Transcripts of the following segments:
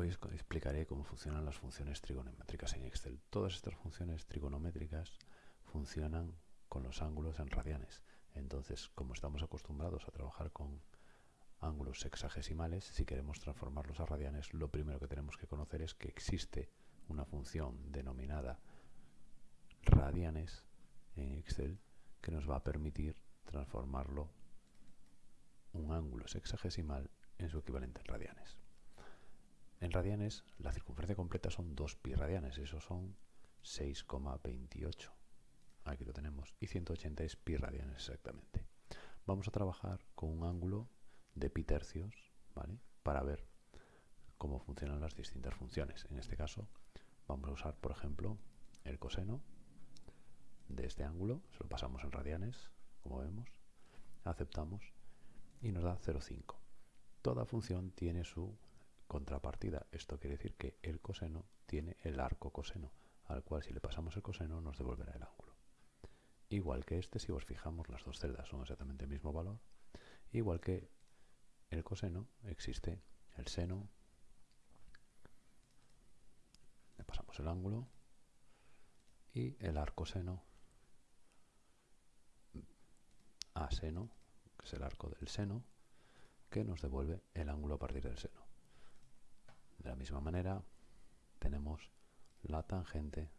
Hoy explicaré cómo funcionan las funciones trigonométricas en Excel. Todas estas funciones trigonométricas funcionan con los ángulos en radianes. Entonces, como estamos acostumbrados a trabajar con ángulos sexagesimales, si queremos transformarlos a radianes, lo primero que tenemos que conocer es que existe una función denominada radianes en Excel que nos va a permitir transformarlo un ángulo sexagesimal en su equivalente en radianes. En radianes, la circunferencia completa son 2 pi radianes, eso son 6,28. Aquí lo tenemos. Y 180 es pi radianes exactamente. Vamos a trabajar con un ángulo de pi tercios, ¿vale? Para ver cómo funcionan las distintas funciones. En este caso, vamos a usar, por ejemplo, el coseno de este ángulo. Se lo pasamos en radianes, como vemos. Aceptamos y nos da 0,5. Toda función tiene su contrapartida. Esto quiere decir que el coseno tiene el arco coseno, al cual si le pasamos el coseno nos devolverá el ángulo. Igual que este, si os fijamos, las dos celdas son exactamente el mismo valor. Igual que el coseno, existe el seno, le pasamos el ángulo, y el arco seno a seno, que es el arco del seno, que nos devuelve el ángulo a partir del seno. De la misma manera, tenemos la tangente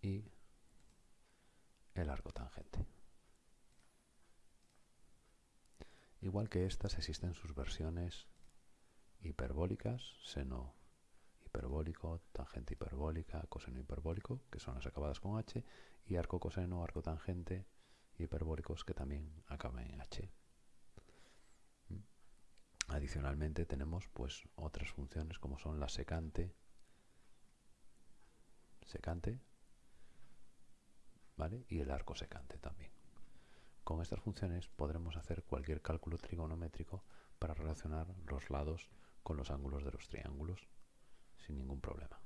y el arco tangente. Igual que estas existen sus versiones hiperbólicas, seno hiperbólico, tangente hiperbólica, coseno hiperbólico, que son las acabadas con h, y arco coseno, arco tangente hiperbólicos que también acaban en h. Adicionalmente tenemos pues otras funciones como son la secante, secante, ¿vale? Y el arco secante también. Con estas funciones podremos hacer cualquier cálculo trigonométrico para relacionar los lados con los ángulos de los triángulos sin ningún problema.